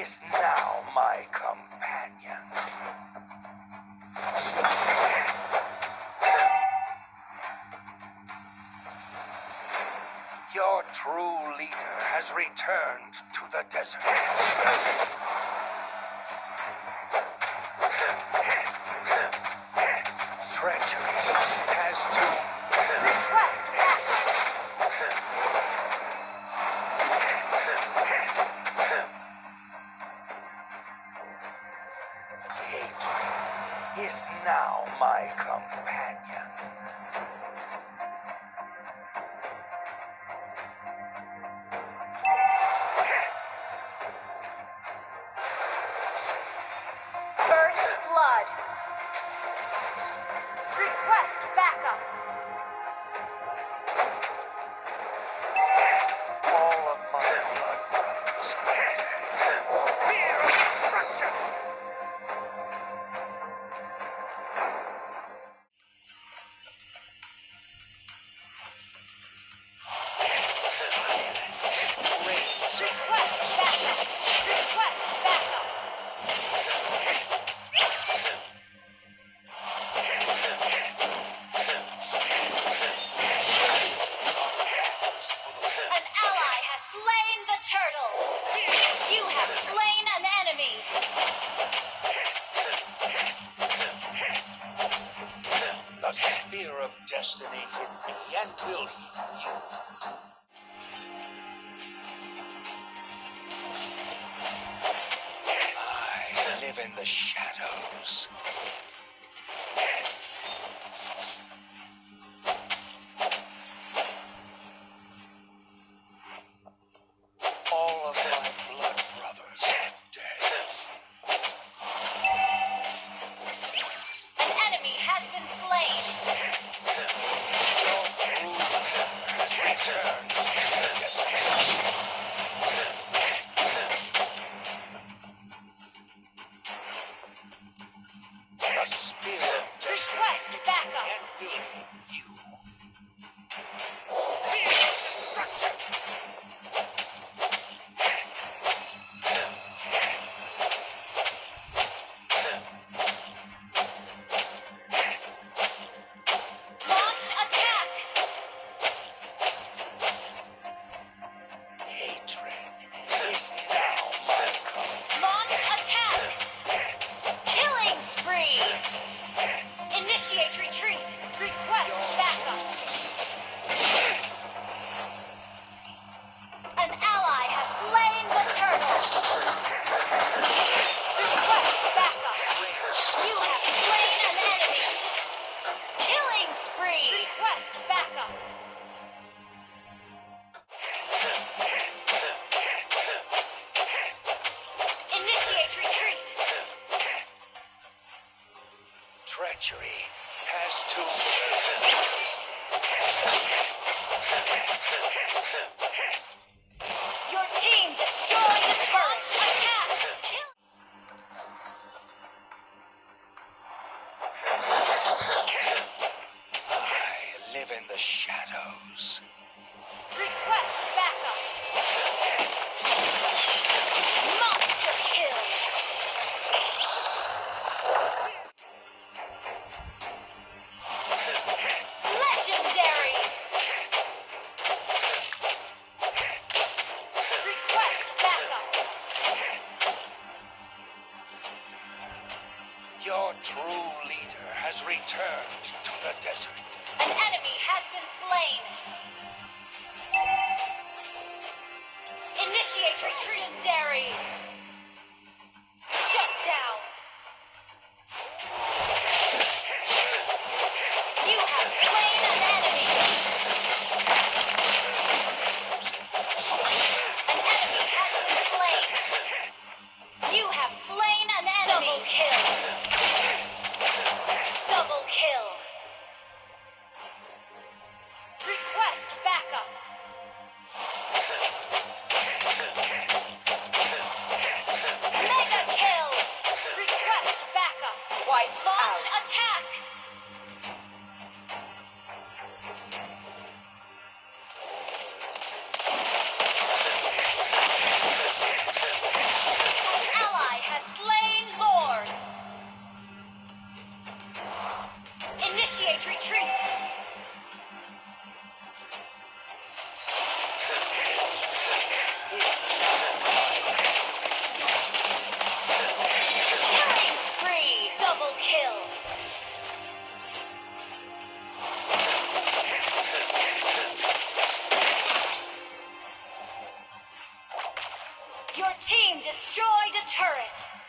is now my companion. Your true leader has returned to the desert. Treachery has to Request backup. Have slain an enemy. The spear of destiny hit me and will heal you. I live in the shadows. Initiate retreat. Request backup. An ally has slain the turtle. Request backup. You have slain an enemy. Killing spree. Request backup. Initiate retreat. Treachery has two faces. Has returned to the desert. An enemy has been slain. Initiate retreat, Legendary. Your team destroyed a turret.